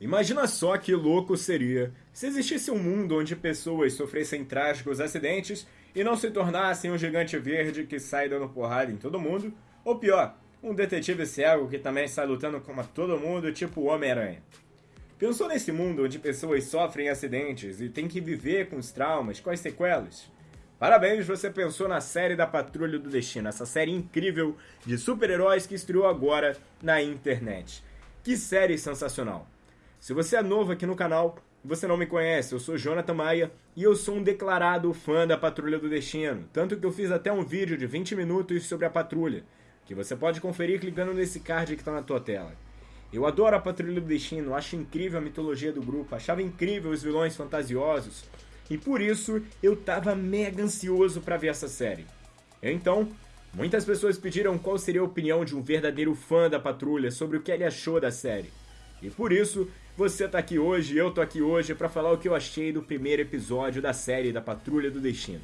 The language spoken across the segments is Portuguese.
Imagina só que louco seria se existisse um mundo onde pessoas sofressem trágicos acidentes e não se tornassem um gigante verde que sai dando porrada em todo mundo, ou pior, um detetive cego que também sai lutando com todo mundo, tipo Homem-Aranha. Pensou nesse mundo onde pessoas sofrem acidentes e têm que viver com os traumas, com as sequelas? Parabéns, você pensou na série da Patrulha do Destino, essa série incrível de super-heróis que estreou agora na internet. Que série sensacional! Se você é novo aqui no canal, você não me conhece, eu sou Jonathan Maia e eu sou um declarado fã da Patrulha do Destino, tanto que eu fiz até um vídeo de 20 minutos sobre a patrulha, que você pode conferir clicando nesse card que está na tua tela. Eu adoro a Patrulha do Destino, acho incrível a mitologia do grupo, achava incrível os vilões fantasiosos, e por isso eu tava mega ansioso para ver essa série. Então, muitas pessoas pediram qual seria a opinião de um verdadeiro fã da Patrulha sobre o que ele achou da série. E por isso, você tá aqui hoje, eu tô aqui hoje para falar o que eu achei do primeiro episódio da série da Patrulha do Destino.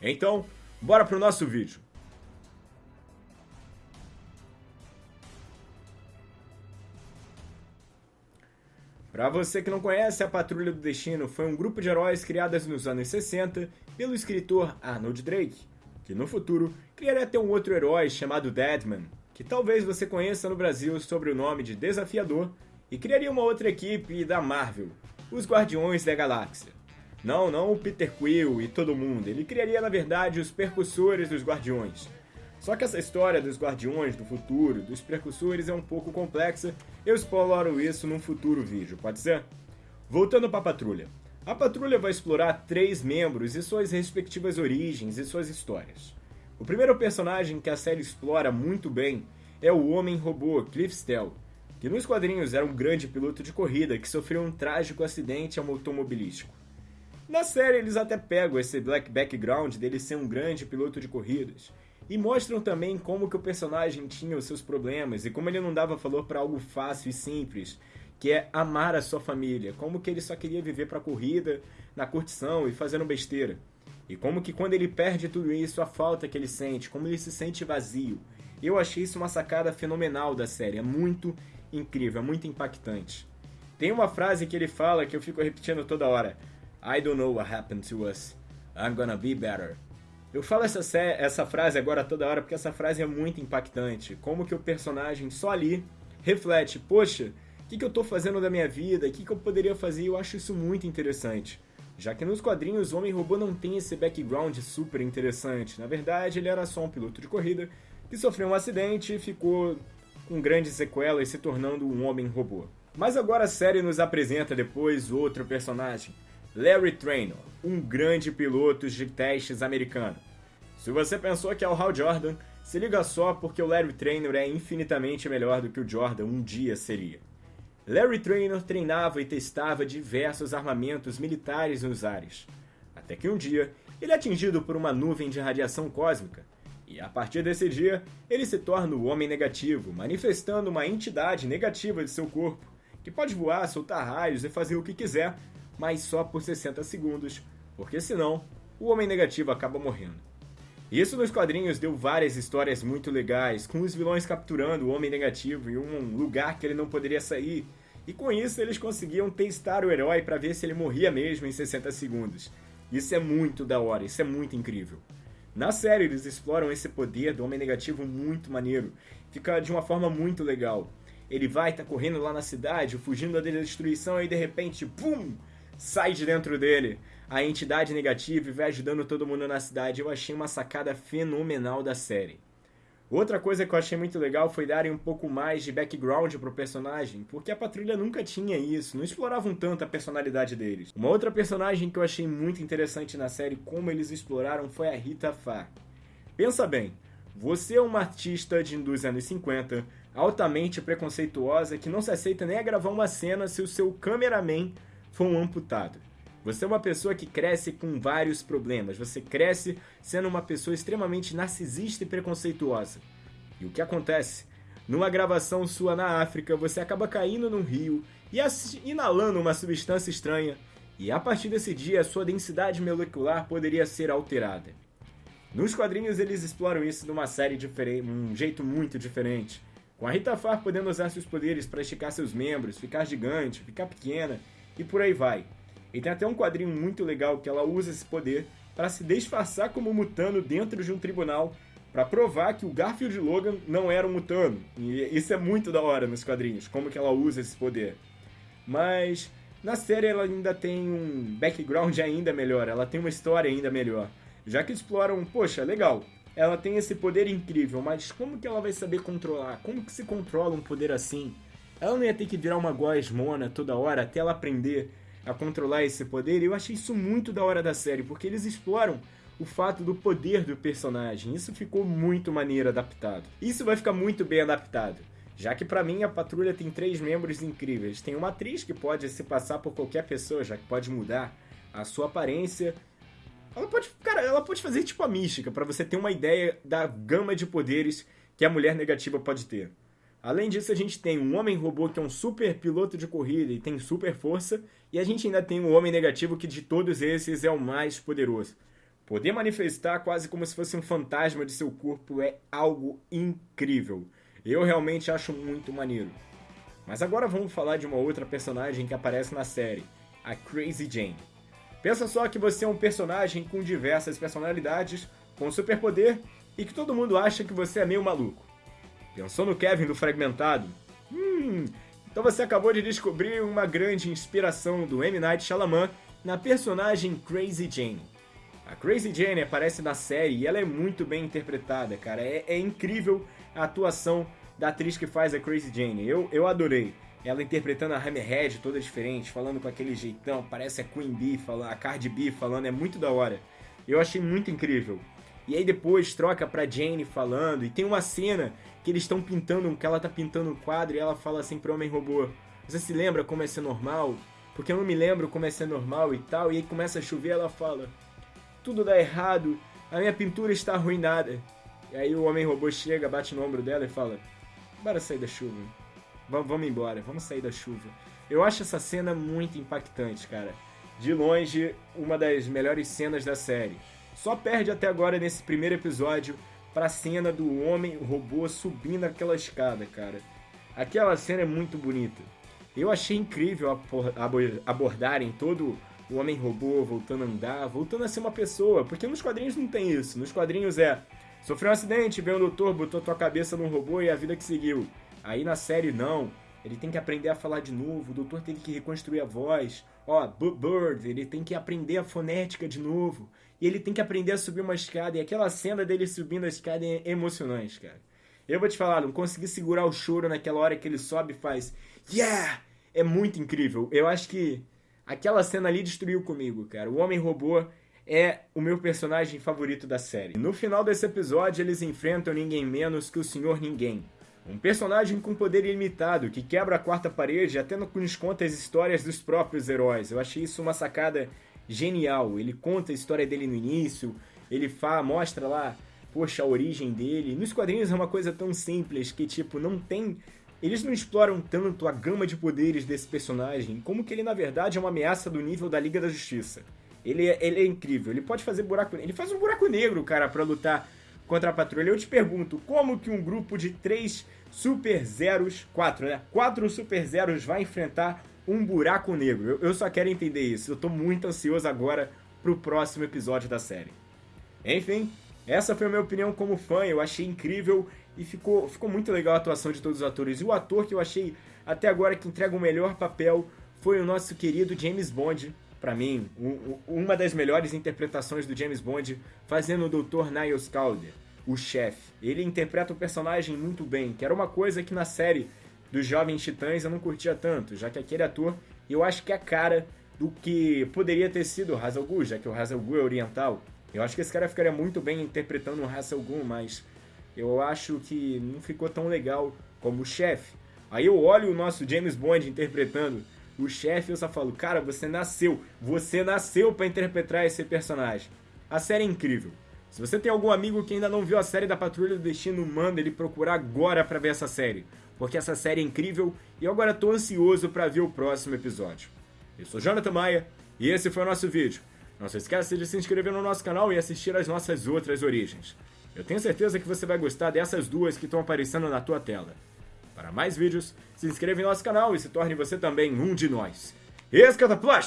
Então, bora pro nosso vídeo. Para você que não conhece, a Patrulha do Destino foi um grupo de heróis criados nos anos 60 pelo escritor Arnold Drake, que no futuro criaria até um outro herói chamado Deadman, que talvez você conheça no Brasil sob o nome de Desafiador e criaria uma outra equipe da Marvel, os Guardiões da Galáxia. Não, não o Peter Quill e todo mundo, ele criaria na verdade os percussores dos Guardiões. Só que essa história dos Guardiões do futuro, dos percussores, é um pouco complexa, eu exploro isso num futuro vídeo, pode ser? Voltando para a patrulha. A patrulha vai explorar três membros e suas respectivas origens e suas histórias. O primeiro personagem que a série explora muito bem é o Homem-Robô Cliff Stell, que nos quadrinhos era um grande piloto de corrida que sofreu um trágico acidente automobilístico. Na série eles até pegam esse black background dele ser um grande piloto de corridas e mostram também como que o personagem tinha os seus problemas e como ele não dava valor para algo fácil e simples, que é amar a sua família, como que ele só queria viver para corrida, na curtição e fazendo besteira. E como que quando ele perde tudo isso, a falta que ele sente, como ele se sente vazio. Eu achei isso uma sacada fenomenal da série, é muito incrível, é muito impactante. Tem uma frase que ele fala que eu fico repetindo toda hora. I don't know what happened to us. I'm gonna be better. Eu falo essa, essa frase agora toda hora porque essa frase é muito impactante. Como que o personagem só ali reflete, poxa, o que, que eu tô fazendo da minha vida? O que, que eu poderia fazer? Eu acho isso muito interessante. Já que nos quadrinhos o Homem-Robô não tem esse background super interessante. Na verdade, ele era só um piloto de corrida que sofreu um acidente e ficou com grandes sequelas, se tornando um homem-robô. Mas agora a série nos apresenta depois outro personagem, Larry Trainor, um grande piloto de testes americano. Se você pensou que é o Hal Jordan, se liga só porque o Larry Trainor é infinitamente melhor do que o Jordan um dia seria. Larry Trainor treinava e testava diversos armamentos militares nos ares, até que um dia ele é atingido por uma nuvem de radiação cósmica e a partir desse dia, ele se torna o Homem Negativo, manifestando uma entidade negativa de seu corpo, que pode voar, soltar raios e fazer o que quiser, mas só por 60 segundos, porque senão o Homem Negativo acaba morrendo. Isso nos quadrinhos deu várias histórias muito legais, com os vilões capturando o Homem Negativo em um lugar que ele não poderia sair, e com isso eles conseguiam testar o herói para ver se ele morria mesmo em 60 segundos. Isso é muito da hora, isso é muito incrível. Na série, eles exploram esse poder do Homem Negativo muito maneiro. Fica de uma forma muito legal. Ele vai, tá correndo lá na cidade, fugindo da destruição, e de repente, pum! Sai de dentro dele a entidade negativa e vai ajudando todo mundo na cidade. Eu achei uma sacada fenomenal da série. Outra coisa que eu achei muito legal foi darem um pouco mais de background pro personagem, porque a patrulha nunca tinha isso, não exploravam tanto a personalidade deles. Uma outra personagem que eu achei muito interessante na série, como eles exploraram, foi a Rita Farr. Pensa bem, você é uma artista de, dos anos 50, altamente preconceituosa, que não se aceita nem a gravar uma cena se o seu cameraman for um amputado. Você é uma pessoa que cresce com vários problemas. Você cresce sendo uma pessoa extremamente narcisista e preconceituosa. E o que acontece? Numa gravação sua na África, você acaba caindo num rio e inalando uma substância estranha, e a partir desse dia a sua densidade molecular poderia ser alterada. Nos quadrinhos eles exploram isso de uma série diferente, um jeito muito diferente, Com a Rita Farr podendo usar seus poderes para esticar seus membros, ficar gigante, ficar pequena e por aí vai. E tem até um quadrinho muito legal que ela usa esse poder para se disfarçar como mutano dentro de um tribunal para provar que o Garfield Logan não era um mutano. E isso é muito da hora nos quadrinhos, como que ela usa esse poder. Mas na série ela ainda tem um background ainda melhor, ela tem uma história ainda melhor. Já que exploram, poxa, legal, ela tem esse poder incrível, mas como que ela vai saber controlar? Como que se controla um poder assim? Ela não ia ter que virar uma gosmona toda hora até ela aprender a controlar esse poder. E eu achei isso muito da hora da série, porque eles exploram o fato do poder do personagem. Isso ficou muito maneiro adaptado. Isso vai ficar muito bem adaptado. Já que para mim a patrulha tem três membros incríveis. Tem uma atriz que pode se passar por qualquer pessoa, já que pode mudar a sua aparência. Ela pode, cara, ela pode fazer tipo a mística para você ter uma ideia da gama de poderes que a mulher negativa pode ter. Além disso, a gente tem um homem robô que é um super piloto de corrida e tem super força, e a gente ainda tem um homem negativo que de todos esses é o mais poderoso. Poder manifestar quase como se fosse um fantasma de seu corpo é algo incrível. Eu realmente acho muito maneiro. Mas agora vamos falar de uma outra personagem que aparece na série, a Crazy Jane. Pensa só que você é um personagem com diversas personalidades, com superpoder e que todo mundo acha que você é meio maluco. Pensou no Kevin do Fragmentado? Hum, então você acabou de descobrir uma grande inspiração do M. Night Shyamalan na personagem Crazy Jane. A Crazy Jane aparece na série e ela é muito bem interpretada, cara. É, é incrível a atuação da atriz que faz a Crazy Jane. Eu, eu adorei. Ela interpretando a Hammerhead toda diferente, falando com aquele jeitão, parece a Queen Bee, a Cardi B falando, é muito da hora. Eu achei muito incrível. E aí depois troca pra Jane falando, e tem uma cena que eles estão pintando, que ela tá pintando um quadro e ela fala assim pro Homem Robô: Você se lembra como é ser normal? Porque eu não me lembro como é ser normal e tal. E aí começa a chover, ela fala: tudo dá errado, a minha pintura está arruinada. E aí o homem robô chega, bate no ombro dela e fala: Bora sair da chuva. V vamos embora, vamos sair da chuva. Eu acho essa cena muito impactante, cara. De longe, uma das melhores cenas da série. Só perde até agora nesse primeiro episódio pra cena do homem robô subindo aquela escada, cara. Aquela cena é muito bonita. Eu achei incrível abordarem todo o homem robô voltando a andar, voltando a ser uma pessoa, porque nos quadrinhos não tem isso. Nos quadrinhos é sofreu um acidente, veio um doutor, botou tua cabeça num robô e a vida que seguiu. Aí na série não. Ele tem que aprender a falar de novo, o doutor teve que reconstruir a voz. Ó, Bird, ele tem que aprender a fonética de novo. E ele tem que aprender a subir uma escada. E aquela cena dele subindo a escada é emocionante, cara. Eu vou te falar, não consegui segurar o choro naquela hora que ele sobe e faz Yeah! É muito incrível. Eu acho que Aquela cena ali destruiu comigo, cara. O Homem Robô é o meu personagem favorito da série. No final desse episódio, eles enfrentam ninguém menos que o Senhor Ninguém. Um personagem com poder ilimitado, que quebra a quarta parede até nos conta as histórias dos próprios heróis. Eu achei isso uma sacada genial. Ele conta a história dele no início, ele fa mostra lá, poxa, a origem dele. Nos quadrinhos é uma coisa tão simples que, tipo, não tem eles não exploram tanto a gama de poderes desse personagem, como que ele na verdade é uma ameaça do nível da Liga da Justiça. Ele é, ele é incrível, ele pode fazer buraco Ele faz um buraco negro, cara, para lutar contra a patrulha. Eu te pergunto, como que um grupo de três Super Zeros, quatro, né? Quatro Super Zeros vai enfrentar um buraco negro? Eu, só quero entender isso. Eu tô muito ansioso agora pro próximo episódio da série. Enfim, essa foi a minha opinião como fã. Eu achei incrível e ficou, ficou muito legal a atuação de todos os atores. E o ator que eu achei até agora que entrega o melhor papel foi o nosso querido James Bond. Para mim, um, uma das melhores interpretações do James Bond, fazendo o Dr. Niles Calder, o chefe. Ele interpreta o personagem muito bem, que era uma coisa que na série dos Jovens Titãs eu não curtia tanto, já que aquele ator, eu acho que é a cara do que poderia ter sido o Hazel Ghul, já que o Hazel Ghul é oriental. Eu acho que esse cara ficaria muito bem interpretando o Hazel Ghul, mas eu acho que não ficou tão legal como o chefe. Aí eu olho o nosso James Bond interpretando o chefe eu só falo, cara, você nasceu, você nasceu para interpretar esse personagem. A série é incrível. Se você tem algum amigo que ainda não viu a série da Patrulha do Destino, manda ele procurar agora para ver essa série, porque essa série é incrível e eu agora tô ansioso para ver o próximo episódio. Eu sou Jonathan Maia e esse foi o nosso vídeo. Não se esqueça de se inscrever no nosso canal e assistir às nossas outras origens. Eu tenho certeza que você vai gostar dessas duas que estão aparecendo na tua tela. Para mais vídeos, se inscreva em nosso canal e se torne você também um de nós. Escata Plush!